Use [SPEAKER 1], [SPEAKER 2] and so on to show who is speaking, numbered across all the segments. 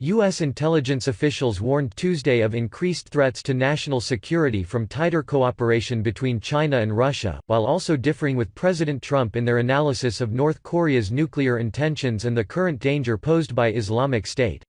[SPEAKER 1] U.S. intelligence officials warned Tuesday of increased threats to national security from tighter cooperation between China and Russia, while also differing with President Trump in their analysis of North Korea's nuclear intentions and the current danger posed by Islamic State.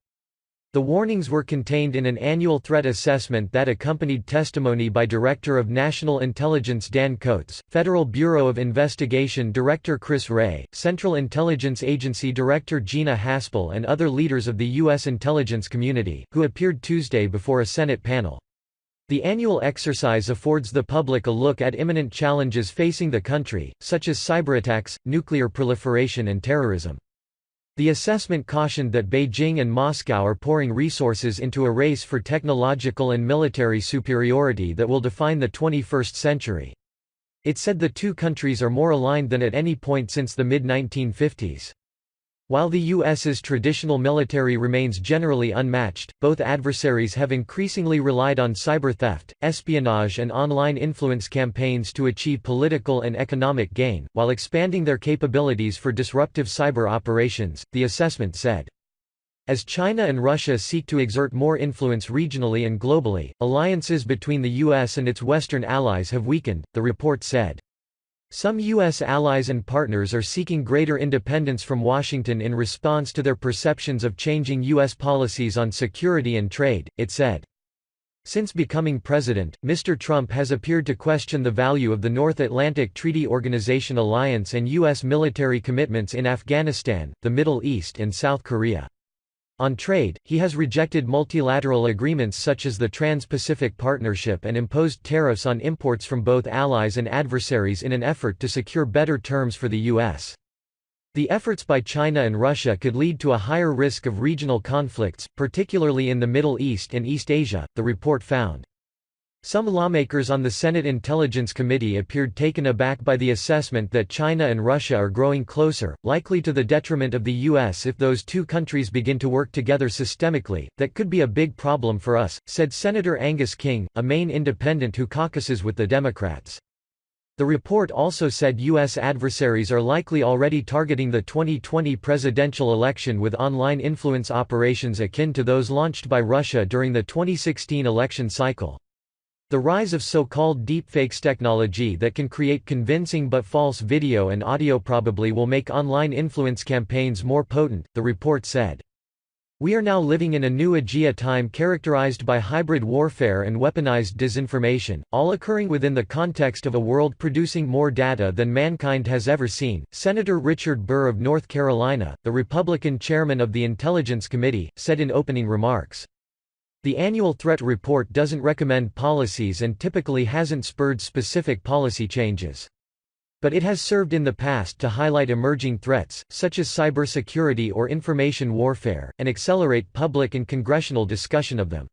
[SPEAKER 1] The warnings were contained in an annual threat assessment that accompanied testimony by Director of National Intelligence Dan Coats, Federal Bureau of Investigation Director Chris Wray, Central Intelligence Agency Director Gina Haspel and other leaders of the U.S. intelligence community, who appeared Tuesday before a Senate panel. The annual exercise affords the public a look at imminent challenges facing the country, such as cyberattacks, nuclear proliferation and terrorism. The assessment cautioned that Beijing and Moscow are pouring resources into a race for technological and military superiority that will define the 21st century. It said the two countries are more aligned than at any point since the mid-1950s. While the U.S.'s traditional military remains generally unmatched, both adversaries have increasingly relied on cyber theft, espionage and online influence campaigns to achieve political and economic gain, while expanding their capabilities for disruptive cyber operations, the assessment said. As China and Russia seek to exert more influence regionally and globally, alliances between the U.S. and its Western allies have weakened, the report said. Some U.S. allies and partners are seeking greater independence from Washington in response to their perceptions of changing U.S. policies on security and trade, it said. Since becoming president, Mr. Trump has appeared to question the value of the North Atlantic Treaty Organization alliance and U.S. military commitments in Afghanistan, the Middle East and South Korea. On trade, he has rejected multilateral agreements such as the Trans-Pacific Partnership and imposed tariffs on imports from both allies and adversaries in an effort to secure better terms for the U.S. The efforts by China and Russia could lead to a higher risk of regional conflicts, particularly in the Middle East and East Asia, the report found. Some lawmakers on the Senate Intelligence Committee appeared taken aback by the assessment that China and Russia are growing closer, likely to the detriment of the U.S. if those two countries begin to work together systemically. That could be a big problem for us, said Senator Angus King, a Maine independent who caucuses with the Democrats. The report also said U.S. adversaries are likely already targeting the 2020 presidential election with online influence operations akin to those launched by Russia during the 2016 election cycle. The rise of so-called deepfakes technology that can create convincing but false video and audio probably will make online influence campaigns more potent, the report said. We are now living in a new Aegea time characterized by hybrid warfare and weaponized disinformation, all occurring within the context of a world producing more data than mankind has ever seen. Senator Richard Burr of North Carolina, the Republican chairman of the Intelligence Committee, said in opening remarks. The annual threat report doesn't recommend policies and typically hasn't spurred specific policy changes. But it has served in the past to highlight emerging threats, such as cybersecurity or information warfare, and accelerate public and congressional discussion of them.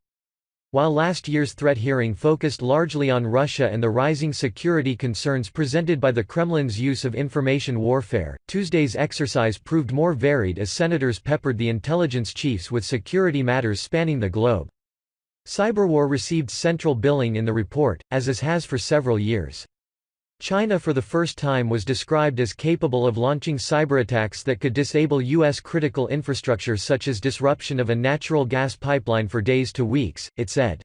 [SPEAKER 1] While last year's threat hearing focused largely on Russia and the rising security concerns presented by the Kremlin's use of information warfare, Tuesday's exercise proved more varied as senators peppered the intelligence chiefs with security matters spanning the globe. Cyberwar received central billing in the report, as it has for several years. China for the first time was described as capable of launching cyberattacks that could disable U.S. critical infrastructure such as disruption of a natural gas pipeline for days to weeks, it said.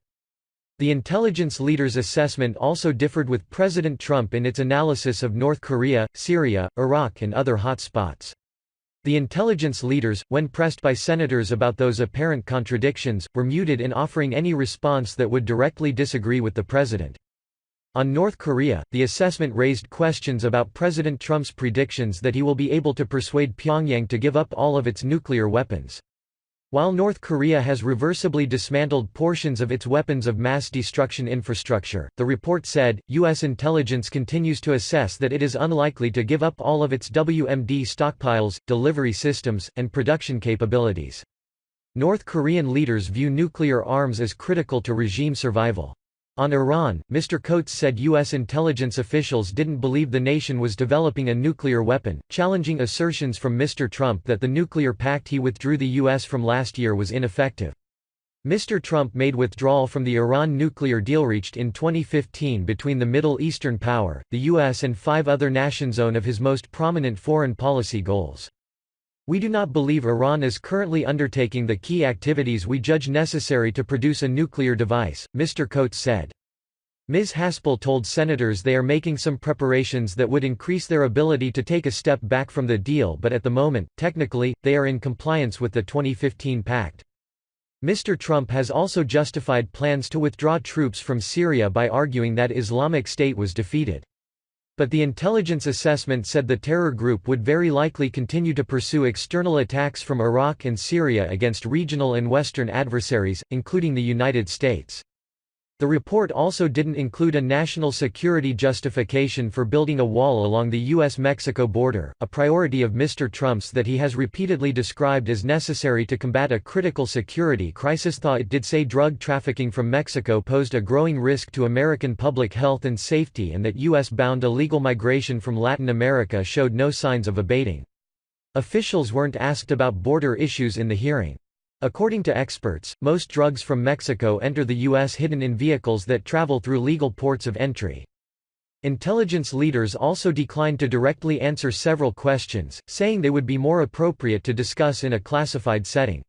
[SPEAKER 1] The intelligence leader's assessment also differed with President Trump in its analysis of North Korea, Syria, Iraq and other hot spots. The intelligence leaders, when pressed by senators about those apparent contradictions, were muted in offering any response that would directly disagree with the president. On North Korea, the assessment raised questions about President Trump's predictions that he will be able to persuade Pyongyang to give up all of its nuclear weapons. While North Korea has reversibly dismantled portions of its weapons of mass destruction infrastructure, the report said, U.S. intelligence continues to assess that it is unlikely to give up all of its WMD stockpiles, delivery systems, and production capabilities. North Korean leaders view nuclear arms as critical to regime survival. On Iran, Mr. Coats said U.S. intelligence officials didn't believe the nation was developing a nuclear weapon, challenging assertions from Mr. Trump that the nuclear pact he withdrew the U.S. from last year was ineffective. Mr. Trump made withdrawal from the Iran nuclear deal reached in 2015 between the Middle Eastern power, the U.S. and five other nations one of his most prominent foreign policy goals. We do not believe Iran is currently undertaking the key activities we judge necessary to produce a nuclear device, Mr. Coats said. Ms. Haspel told senators they are making some preparations that would increase their ability to take a step back from the deal but at the moment, technically, they are in compliance with the 2015 pact. Mr. Trump has also justified plans to withdraw troops from Syria by arguing that Islamic State was defeated. But the intelligence assessment said the terror group would very likely continue to pursue external attacks from Iraq and Syria against regional and Western adversaries, including the United States. The report also didn't include a national security justification for building a wall along the U.S.-Mexico border, a priority of Mr. Trump's that he has repeatedly described as necessary to combat a critical security crisis. Though it did say drug trafficking from Mexico posed a growing risk to American public health and safety and that U.S.-bound illegal migration from Latin America showed no signs of abating. Officials weren't asked about border issues in the hearing. According to experts, most drugs from Mexico enter the U.S. hidden in vehicles that travel through legal ports of entry. Intelligence leaders also declined to directly answer several questions, saying they would be more appropriate to discuss in a classified setting.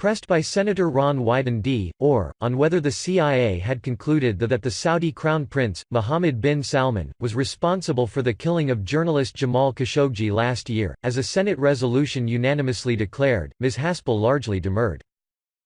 [SPEAKER 1] Pressed by Senator Ron Wyden D. Or, on whether the CIA had concluded that the Saudi Crown Prince, Mohammed bin Salman, was responsible for the killing of journalist Jamal Khashoggi last year, as a Senate resolution unanimously declared, Ms. Haspel largely demurred.